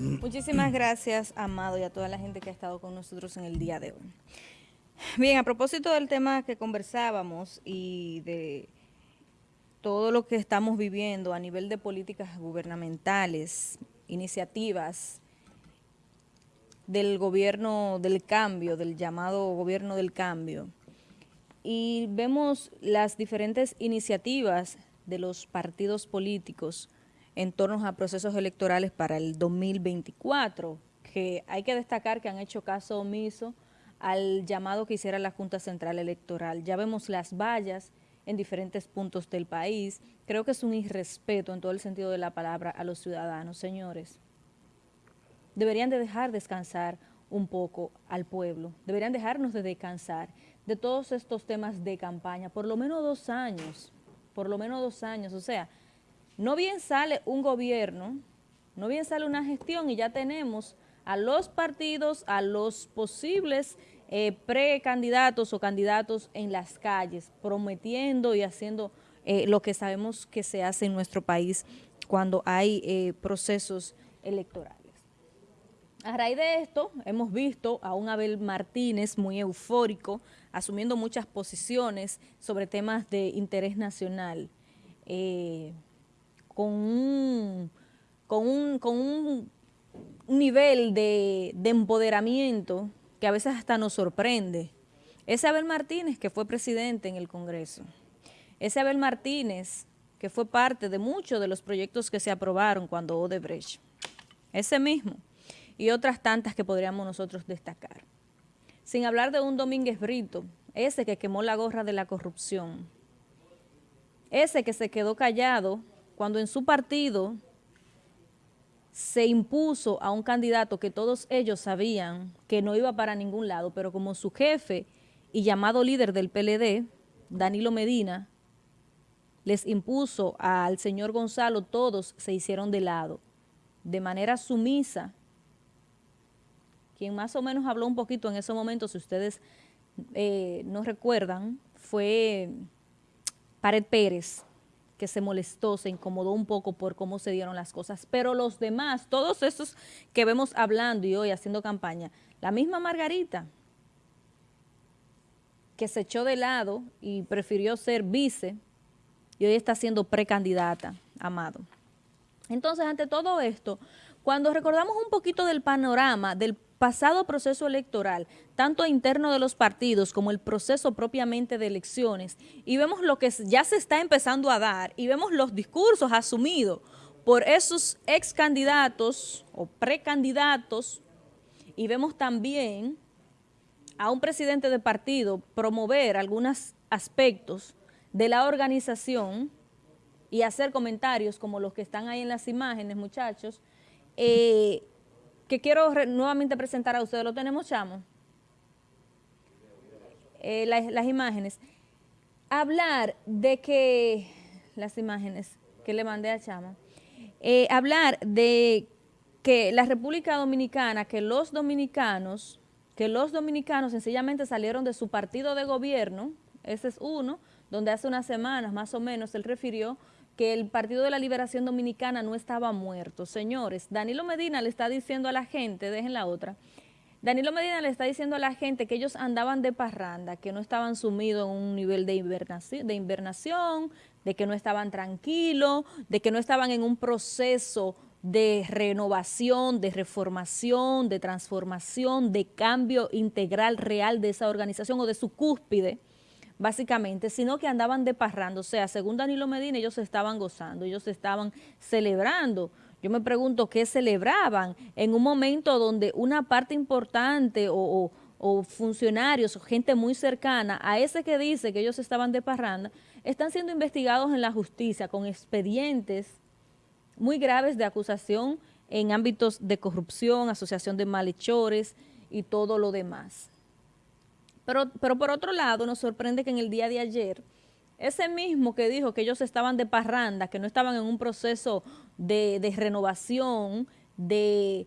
Muchísimas gracias, Amado, y a toda la gente que ha estado con nosotros en el día de hoy. Bien, a propósito del tema que conversábamos y de todo lo que estamos viviendo a nivel de políticas gubernamentales, iniciativas del gobierno del cambio, del llamado gobierno del cambio, y vemos las diferentes iniciativas de los partidos políticos en torno a procesos electorales para el 2024, que hay que destacar que han hecho caso omiso al llamado que hiciera la Junta Central Electoral. Ya vemos las vallas en diferentes puntos del país. Creo que es un irrespeto en todo el sentido de la palabra a los ciudadanos, señores. Deberían de dejar descansar un poco al pueblo, deberían dejarnos de descansar de todos estos temas de campaña, por lo menos dos años, por lo menos dos años, o sea, no bien sale un gobierno, no bien sale una gestión y ya tenemos a los partidos, a los posibles eh, precandidatos o candidatos en las calles, prometiendo y haciendo eh, lo que sabemos que se hace en nuestro país cuando hay eh, procesos electorales. A raíz de esto, hemos visto a un Abel Martínez muy eufórico, asumiendo muchas posiciones sobre temas de interés nacional, con, un, con, un, con un nivel de, de empoderamiento que a veces hasta nos sorprende. Ese Abel Martínez que fue presidente en el Congreso, ese Abel Martínez que fue parte de muchos de los proyectos que se aprobaron cuando Odebrecht, ese mismo, y otras tantas que podríamos nosotros destacar. Sin hablar de un Domínguez Brito, ese que quemó la gorra de la corrupción, ese que se quedó callado cuando en su partido se impuso a un candidato que todos ellos sabían que no iba para ningún lado, pero como su jefe y llamado líder del PLD, Danilo Medina, les impuso al señor Gonzalo, todos se hicieron de lado, de manera sumisa, quien más o menos habló un poquito en ese momento, si ustedes eh, no recuerdan, fue Pared Pérez, que se molestó, se incomodó un poco por cómo se dieron las cosas. Pero los demás, todos esos que vemos hablando y hoy haciendo campaña, la misma Margarita, que se echó de lado y prefirió ser vice, y hoy está siendo precandidata, Amado. Entonces, ante todo esto, cuando recordamos un poquito del panorama del pasado proceso electoral, tanto interno de los partidos como el proceso propiamente de elecciones, y vemos lo que ya se está empezando a dar, y vemos los discursos asumidos por esos ex candidatos o precandidatos, y vemos también a un presidente de partido promover algunos aspectos de la organización y hacer comentarios como los que están ahí en las imágenes, muchachos, eh, que quiero nuevamente presentar a ustedes. ¿Lo tenemos, Chamo? Eh, las, imágenes. Hablar de que, las imágenes que le mandé a Chamo, eh, hablar de que la República Dominicana, que los dominicanos, que los dominicanos sencillamente salieron de su partido de gobierno, ese es uno, donde hace unas semanas más o menos él refirió que el Partido de la Liberación Dominicana no estaba muerto. Señores, Danilo Medina le está diciendo a la gente, dejen la otra, Danilo Medina le está diciendo a la gente que ellos andaban de parranda, que no estaban sumidos en un nivel de invernación, de, invernación, de que no estaban tranquilos, de que no estaban en un proceso de renovación, de reformación, de transformación, de cambio integral real de esa organización o de su cúspide, básicamente, sino que andaban deparrando. O sea, según Danilo Medina, ellos se estaban gozando, ellos se estaban celebrando. Yo me pregunto qué celebraban en un momento donde una parte importante o, funcionarios o gente muy cercana a ese que dice que ellos estaban de parranda, están siendo investigados en la justicia con expedientes muy graves de acusación en ámbitos de corrupción, asociación de malhechores y todo lo demás. Pero, por otro lado, nos sorprende que en el día de ayer, ese mismo que dijo que ellos estaban de parranda, que no estaban en un proceso de, renovación, de,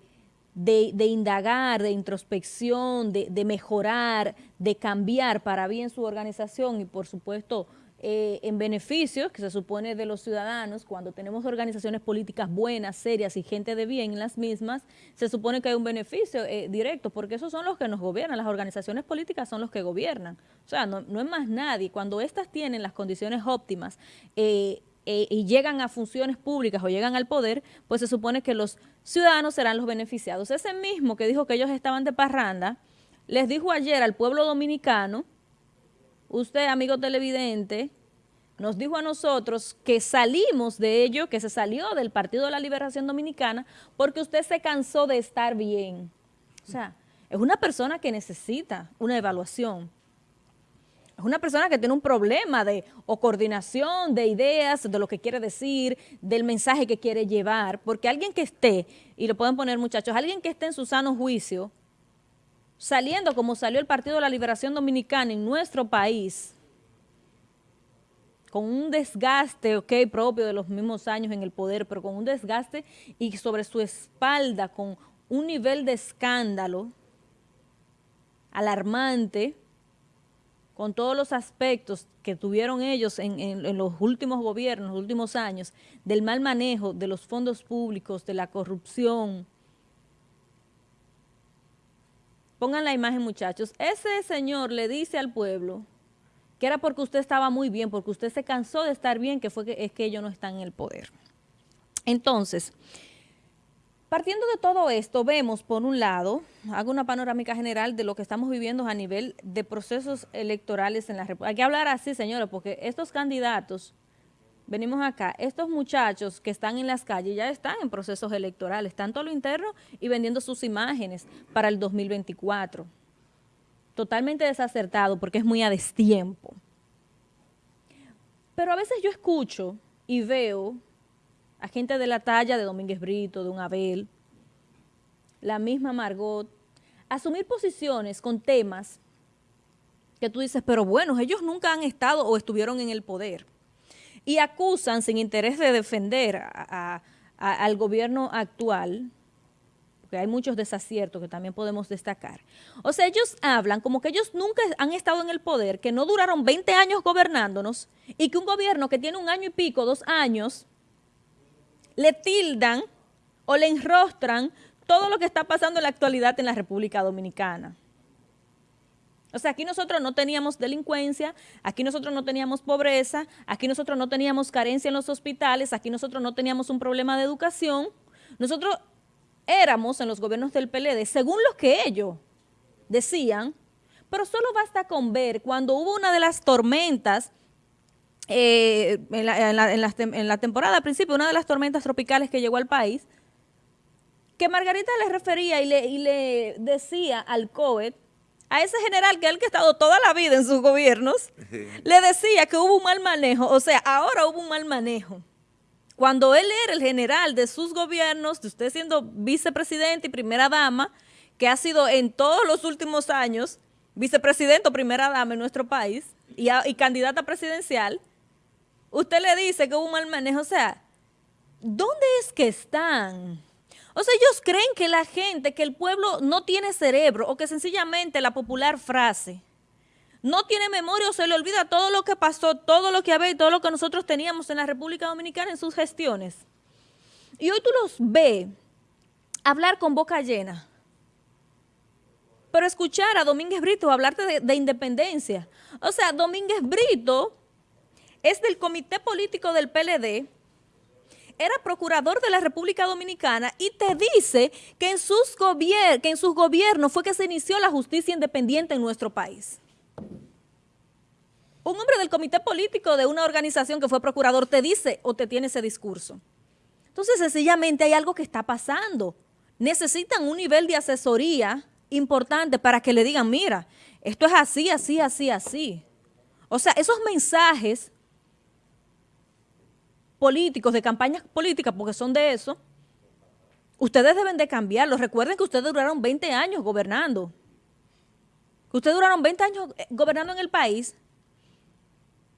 indagar, de introspección, de, mejorar, de cambiar para bien su organización y por supuesto eh, en beneficio, que se supone de los ciudadanos, cuando tenemos organizaciones políticas buenas, serias y gente de bien en las mismas, se supone que hay un beneficio eh, directo, porque esos son los que nos gobiernan, las organizaciones políticas son los que gobiernan. O sea, no, es más nadie. Cuando éstas tienen las condiciones óptimas eh, y llegan a funciones públicas o llegan al poder, pues se supone que los ciudadanos serán los beneficiados. Ese mismo que dijo que ellos estaban de parranda, les dijo ayer al pueblo dominicano usted, amigo televidente, nos dijo a nosotros que salimos de ello, que se salió del Partido de la Liberación Dominicana porque usted se cansó de estar bien. O sea, es una persona que necesita una evaluación. Es una persona que tiene un problema de coordinación de ideas, de lo que quiere decir, del mensaje que quiere llevar, porque alguien que esté, y lo pueden poner muchachos, alguien que esté en su sano juicio, saliendo como salió el Partido de la Liberación Dominicana en nuestro país, con un desgaste, ok, propio de los mismos años en el poder, pero con un desgaste y sobre su espalda, con un nivel de escándalo alarmante, con todos los aspectos que tuvieron ellos en, los últimos gobiernos, los últimos años, del mal manejo de los fondos públicos, de la corrupción, Pongan la imagen, muchachos. Ese señor le dice al pueblo que era porque usted estaba muy bien, porque usted se cansó de estar bien, que fue que es que ellos no están en el poder. Entonces, partiendo de todo esto, vemos por un lado, hago una panorámica general de lo que estamos viviendo a nivel de procesos electorales en la República. Hay que hablar así, señores, porque estos candidatos venimos acá, estos muchachos que están en las calles ya están en procesos electorales, tanto a lo interno y vendiendo sus imágenes para el 2024. Totalmente desacertado porque es muy a destiempo. Pero a veces yo escucho y veo a gente de la talla de Domínguez Brito, de un Abel, la misma Margot, asumir posiciones con temas que tú dices, pero bueno, ellos nunca han estado o estuvieron en el poder y acusan sin interés de defender al gobierno actual, porque hay muchos desaciertos que también podemos destacar. O sea, ellos hablan como que ellos nunca han estado en el poder, que no duraron 20 años gobernándonos y que un gobierno que tiene un año y pico, dos años, le tildan o le enrostran todo lo que está pasando en la actualidad en la República Dominicana. O sea, aquí nosotros no teníamos delincuencia, aquí nosotros no teníamos pobreza, aquí nosotros no teníamos carencia en los hospitales, aquí nosotros no teníamos un problema de educación. Nosotros éramos en los gobiernos del PLD, según lo que ellos decían, pero solo basta con ver cuando hubo una de las tormentas, eh, en, la, temporada al principio, una de las tormentas tropicales que llegó al país, que Margarita le refería y le, y le decía al COET a ese general que él que ha estado toda la vida en sus gobiernos, le decía que hubo un mal manejo, o sea, ahora hubo un mal manejo. Cuando él era el general de sus gobiernos, de usted siendo vicepresidente y primera dama, que ha sido en todos los últimos años vicepresidente o primera dama en nuestro país y, y candidata presidencial, usted le dice que hubo un mal manejo, o sea, ¿dónde es que están? O sea, ellos creen que la gente, que el pueblo no tiene cerebro o que sencillamente la popular frase no tiene memoria o se le olvida todo lo que pasó, todo lo que había y todo lo que nosotros teníamos en la República Dominicana en sus gestiones. Y hoy tú los ves hablar con boca llena. Pero escuchar a Domínguez Brito hablarte de, de independencia. O sea, Domínguez Brito es del comité político del PLD, era procurador de la República Dominicana y te dice que en, sus que en sus gobiernos fue que se inició la justicia independiente en nuestro país. Un hombre del comité político de una organización que fue procurador te dice o te tiene ese discurso. Entonces, sencillamente hay algo que está pasando. Necesitan un nivel de asesoría importante para que le digan, mira, esto es así, así, así, así. O sea, esos mensajes políticos, de campañas políticas, porque son de eso, ustedes deben de cambiarlo. Recuerden que ustedes duraron 20 años gobernando. Que ustedes duraron 20 años eh, gobernando en el país.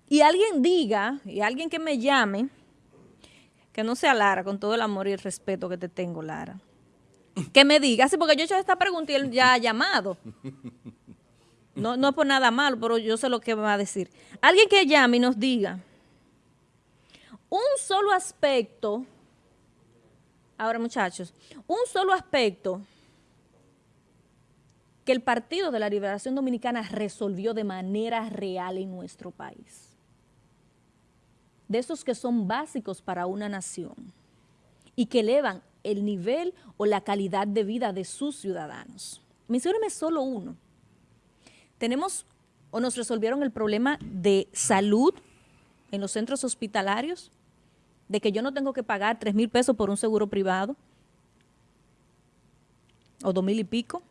Y alguien diga, y alguien que me llame, que no sea Lara, con todo el amor y el respeto que te tengo, Lara, que me diga, sí, porque yo he hecho esta pregunta y él ya ha llamado. No, no es por nada malo, pero yo sé lo que va a decir. Alguien que llame y nos diga un solo aspecto, ahora muchachos, un solo aspecto que el Partido de la Liberación Dominicana resolvió de manera real en nuestro país. De esos que son básicos para una nación y que elevan el nivel o la calidad de vida de sus ciudadanos. Mencióneme solo uno. Tenemos o nos resolvieron el problema de salud en los centros hospitalarios, de que yo no tengo que pagar 3 mil pesos por un seguro privado, o dos mil y pico,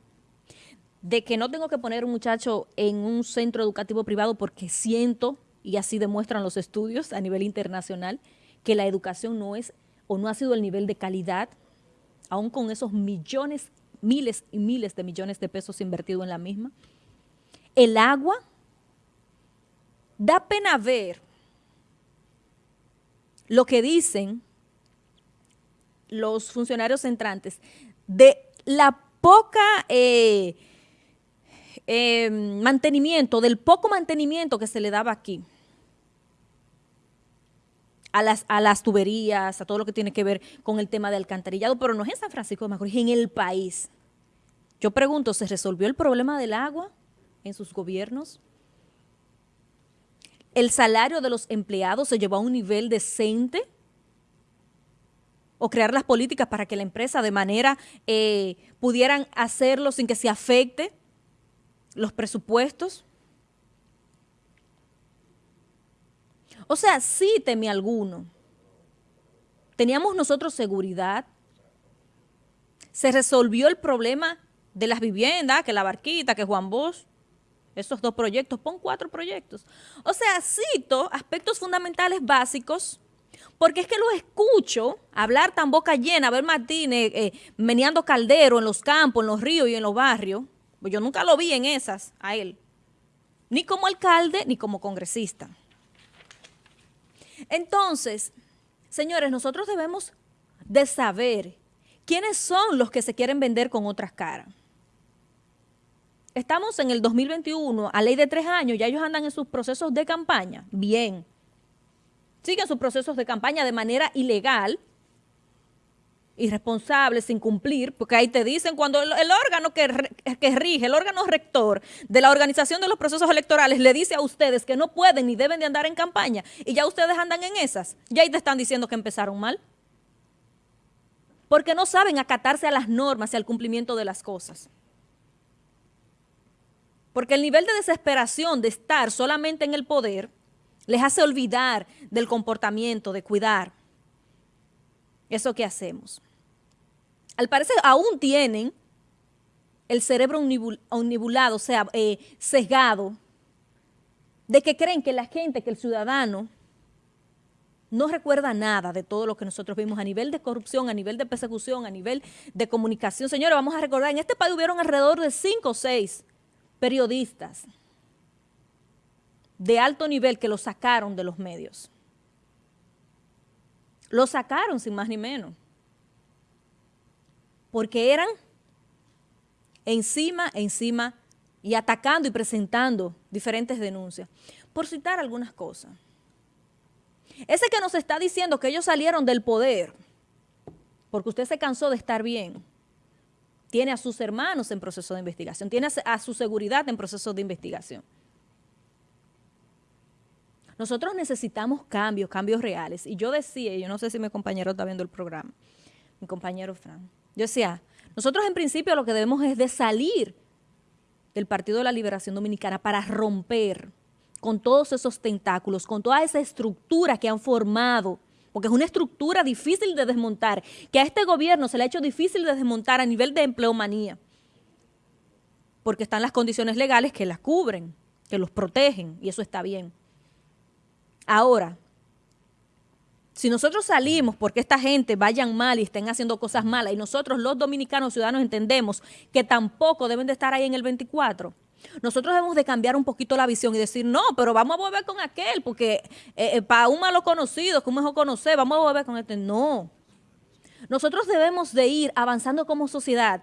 de que no tengo que poner un muchacho en un centro educativo privado porque siento, y así demuestran los estudios a nivel internacional, que la educación no es o no ha sido el nivel de calidad, aún con esos millones, miles y miles de millones de pesos invertidos en la misma. El agua, da pena ver lo que dicen los funcionarios entrantes de la poca eh, eh, mantenimiento, del poco mantenimiento que se le daba aquí a las, a las tuberías, a todo lo que tiene que ver con el tema del alcantarillado, pero no es en San Francisco de Macorís, en el país. Yo pregunto, ¿se resolvió el problema del agua en sus gobiernos? ¿El salario de los empleados se llevó a un nivel decente? ¿O crear las políticas para que la empresa de manera eh, pudieran hacerlo sin que se afecte los presupuestos? O sea, sí temí alguno. Teníamos nosotros seguridad. Se resolvió el problema de las viviendas, que la barquita, que Juan Bosch, esos dos proyectos, pon cuatro proyectos. O sea, cito aspectos fundamentales básicos, porque es que lo escucho hablar tan boca llena, ver Martínez eh, meneando caldero en los campos, en los ríos y en los barrios. Pues yo nunca lo vi en esas, a él. Ni como alcalde, ni como congresista. Entonces, señores, nosotros debemos de saber quiénes son los que se quieren vender con otras caras. Estamos en el 2021, a ley de tres años, ya ellos andan en sus procesos de campaña. Bien. Siguen sus procesos de campaña de manera ilegal, irresponsable, sin cumplir, porque ahí te dicen cuando el, órgano que, que, rige, el órgano rector de la organización de los procesos electorales le dice a ustedes que no pueden ni deben de andar en campaña y ya ustedes andan en esas, ya ahí te están diciendo que empezaron mal. Porque no saben acatarse a las normas y al cumplimiento de las cosas. Porque el nivel de desesperación de estar solamente en el poder les hace olvidar del comportamiento, de cuidar eso que hacemos. Al parecer aún tienen el cerebro omnibulado, o sea, eh, sesgado, de que creen que la gente, que el ciudadano, no recuerda nada de todo lo que nosotros vimos a nivel de corrupción, a nivel de persecución, a nivel de comunicación. Señores, vamos a recordar, en este país hubieron alrededor de cinco o seis periodistas de alto nivel que lo sacaron de los medios. Lo sacaron sin más ni menos. Porque eran encima, encima y atacando y presentando diferentes denuncias. Por citar algunas cosas. Ese que nos está diciendo que ellos salieron del poder porque usted se cansó de estar bien tiene a sus hermanos en proceso de investigación, tiene a su seguridad en proceso de investigación. Nosotros necesitamos cambios, cambios reales. Y yo decía, yo no sé si mi compañero está viendo el programa, mi compañero Fran, yo decía, nosotros en principio lo que debemos es de salir del Partido de la Liberación Dominicana para romper con todos esos tentáculos, con toda esa estructura que han formado porque es una estructura difícil de desmontar, que a este gobierno se le ha hecho difícil de desmontar a nivel de empleomanía, porque están las condiciones legales que las cubren, que los protegen, y eso está bien. Ahora, si nosotros salimos porque esta gente vayan mal y estén haciendo cosas malas, y nosotros los dominicanos ciudadanos entendemos que tampoco deben de estar ahí en el 24, nosotros debemos de cambiar un poquito la visión y decir, no, pero vamos a volver con aquel, porque eh, eh, para un malo conocido, que un mejor conocer, vamos a volver con este. No. Nosotros debemos de ir avanzando como sociedad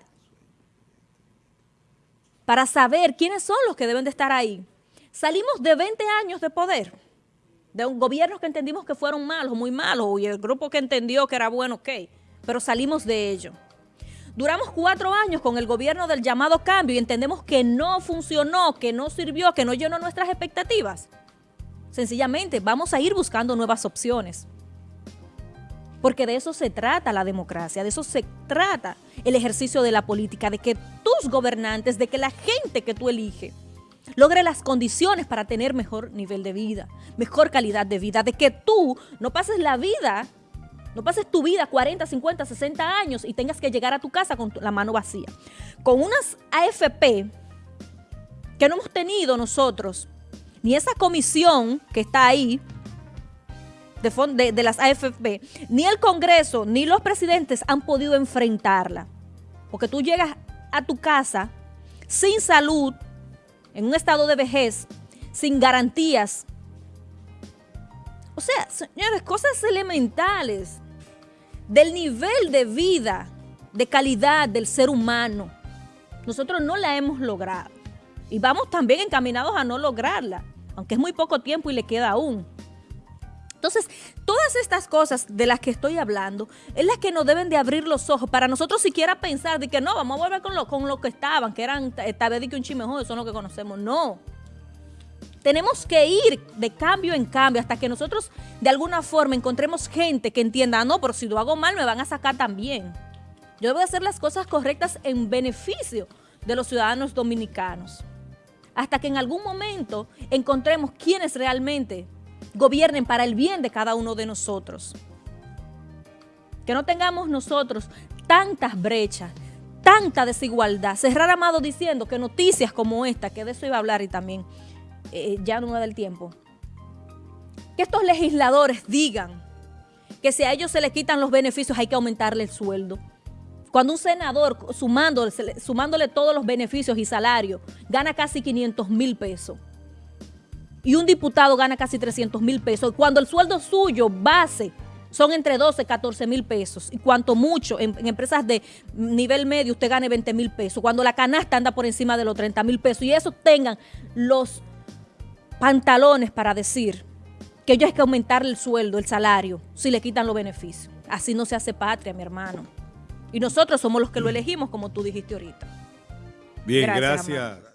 para saber quiénes son los que deben de estar ahí. Salimos de 20 años de poder, de un gobierno que entendimos que fueron malos, muy malos, y el grupo que entendió que era bueno, ok, pero salimos de ello. Duramos cuatro años con el gobierno del llamado cambio y entendemos que no funcionó, que no sirvió, que no llenó nuestras expectativas. Sencillamente vamos a ir buscando nuevas opciones. Porque de eso se trata la democracia, de eso se trata el ejercicio de la política, de que tus gobernantes, de que la gente que tú eliges, logre las condiciones para tener mejor nivel de vida, mejor calidad de vida, de que tú no pases la vida no pases tu vida 40, 50, 60 años y tengas que llegar a tu casa con la mano vacía. Con unas AFP que no hemos tenido nosotros, ni esa comisión que está ahí, de, las AFP, ni el Congreso, ni los presidentes han podido enfrentarla. Porque tú llegas a tu casa sin salud, en un estado de vejez, sin garantías. O sea, señores, cosas elementales del nivel de vida, de calidad del ser humano. Nosotros no la hemos logrado. Y vamos también encaminados a no lograrla, aunque es muy poco tiempo y le queda aún. Entonces, todas estas cosas de las que estoy hablando es las que nos deben de abrir los ojos para nosotros siquiera pensar de que no, vamos a volver con lo, con lo que estaban, que eran tal vez que un chimejo, eso es lo que conocemos. No. Tenemos que ir de cambio en cambio hasta que nosotros de alguna forma encontremos gente que entienda, ah, no, pero si lo hago mal me van a sacar también. Yo debo hacer las cosas correctas en beneficio de los ciudadanos dominicanos. Hasta que en algún momento encontremos quienes realmente gobiernen para el bien de cada uno de nosotros. Que no tengamos nosotros tantas brechas, tanta desigualdad. Cerrar Amado diciendo que noticias como esta, que de eso iba a hablar y también eh, ya no me da el tiempo, que estos legisladores digan que si a ellos se les quitan los beneficios hay que aumentarle el sueldo. Cuando un senador, sumándole, sumándole todos los beneficios y salarios, gana casi 500 mil pesos. Y un diputado gana casi 300 mil pesos. Cuando el sueldo suyo, base, son entre 12 y 14 mil pesos. Y cuanto mucho, en, en, empresas de nivel medio, usted gane 20 mil pesos. Cuando la canasta anda por encima de los 30 mil pesos. Y eso tengan los pantalones para decir que ellos hay que aumentar el sueldo, el salario, si le quitan los beneficios. Así no se hace patria, mi hermano. Y nosotros somos los que lo elegimos, como tú dijiste ahorita. Bien, gracias. gracias.